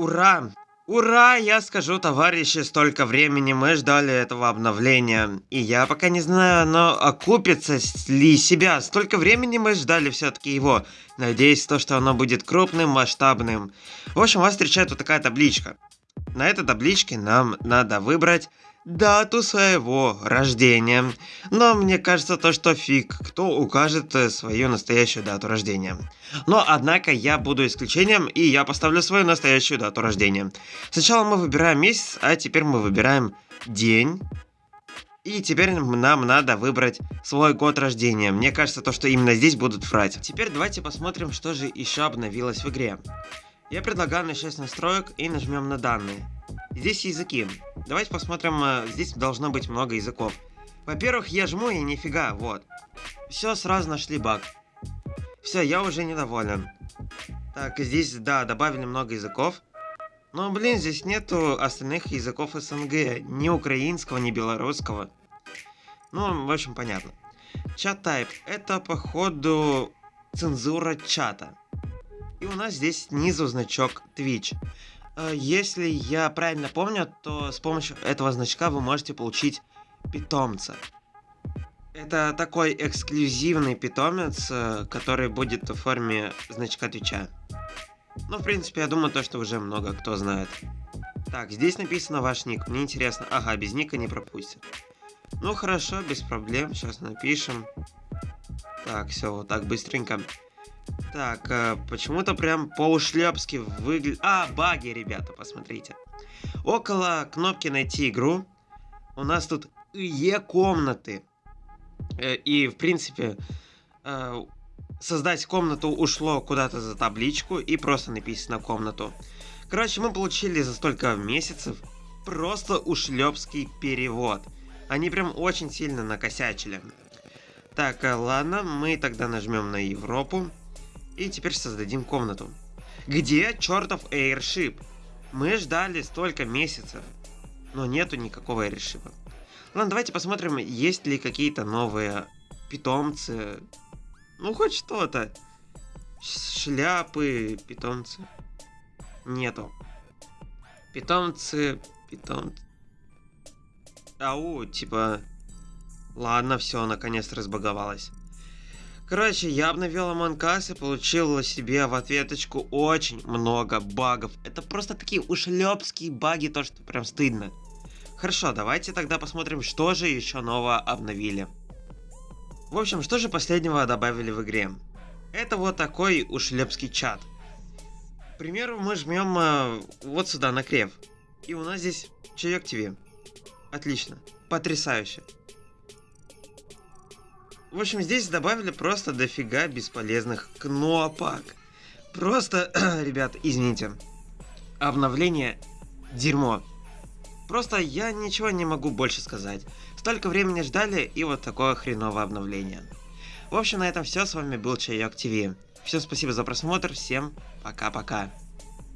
Ура! Ура, я скажу, товарищи, столько времени мы ждали этого обновления. И я пока не знаю, оно окупится ли себя. Столько времени мы ждали все-таки его. Надеюсь, то, что оно будет крупным, масштабным. В общем, вас встречает вот такая табличка. На этой табличке нам надо выбрать дату своего рождения. Но мне кажется то, что фиг, кто укажет э, свою настоящую дату рождения. Но, однако, я буду исключением, и я поставлю свою настоящую дату рождения. Сначала мы выбираем месяц, а теперь мы выбираем день. И теперь нам надо выбрать свой год рождения. Мне кажется, то, что именно здесь будут врать. Теперь давайте посмотрим, что же еще обновилось в игре. Я предлагаю начать с настроек и нажмем на данные. Здесь языки. Давайте посмотрим, э, здесь должно быть много языков. Во-первых, я жму и нифига, вот. Все, сразу нашли баг. Все, я уже недоволен. Так, здесь, да, добавили много языков. Но, блин, здесь нету остальных языков СНГ. Ни украинского, ни белорусского. Ну, в общем, понятно. Чат type. Это, походу, цензура чата. И у нас здесь снизу значок Twitch. Э, если я правильно помню, то с помощью этого значка вы можете получить питомца. Это такой эксклюзивный питомец, э, который будет в форме значка Твича. Ну, в принципе, я думаю, то, что уже много кто знает. Так, здесь написано ваш ник. Мне интересно. Ага, без ника не пропустят. Ну, хорошо, без проблем. Сейчас напишем. Так, все, вот так быстренько. Так, э, почему-то прям по-ушлепски выглядит... А, баги, ребята, посмотрите. Около кнопки «Найти игру» у нас тут Е-комнаты. Э, и, в принципе, э, создать комнату ушло куда-то за табличку и просто написано «комнату». Короче, мы получили за столько месяцев просто ушлепский перевод. Они прям очень сильно накосячили. Так, ладно, мы тогда нажмем на Европу. И теперь создадим комнату. Где чертов Airship? Мы ждали столько месяцев, но нету никакого Airship. Ладно, давайте посмотрим, есть ли какие-то новые питомцы. Ну, хоть что-то. Шляпы, питомцы. Нету. Питомцы, питомцы. Ау, типа... Ладно, все, наконец разбаговалось. Короче, я обновил Us и получил себе в ответочку очень много багов. Это просто такие ушлепские баги, то что прям стыдно. Хорошо, давайте тогда посмотрим, что же еще нового обновили. В общем, что же последнего добавили в игре? Это вот такой ушлепский чат. К примеру, мы жмем э, вот сюда на крев. И у нас здесь Чаек ТВ. Отлично. Потрясающе. В общем, здесь добавили просто дофига бесполезных кнопок. Просто, ребят, извините. Обновление дерьмо. Просто я ничего не могу больше сказать. Столько времени ждали и вот такое хреновое обновление. В общем, на этом все. С вами был Чайок ТВ. Всем спасибо за просмотр. Всем пока-пока.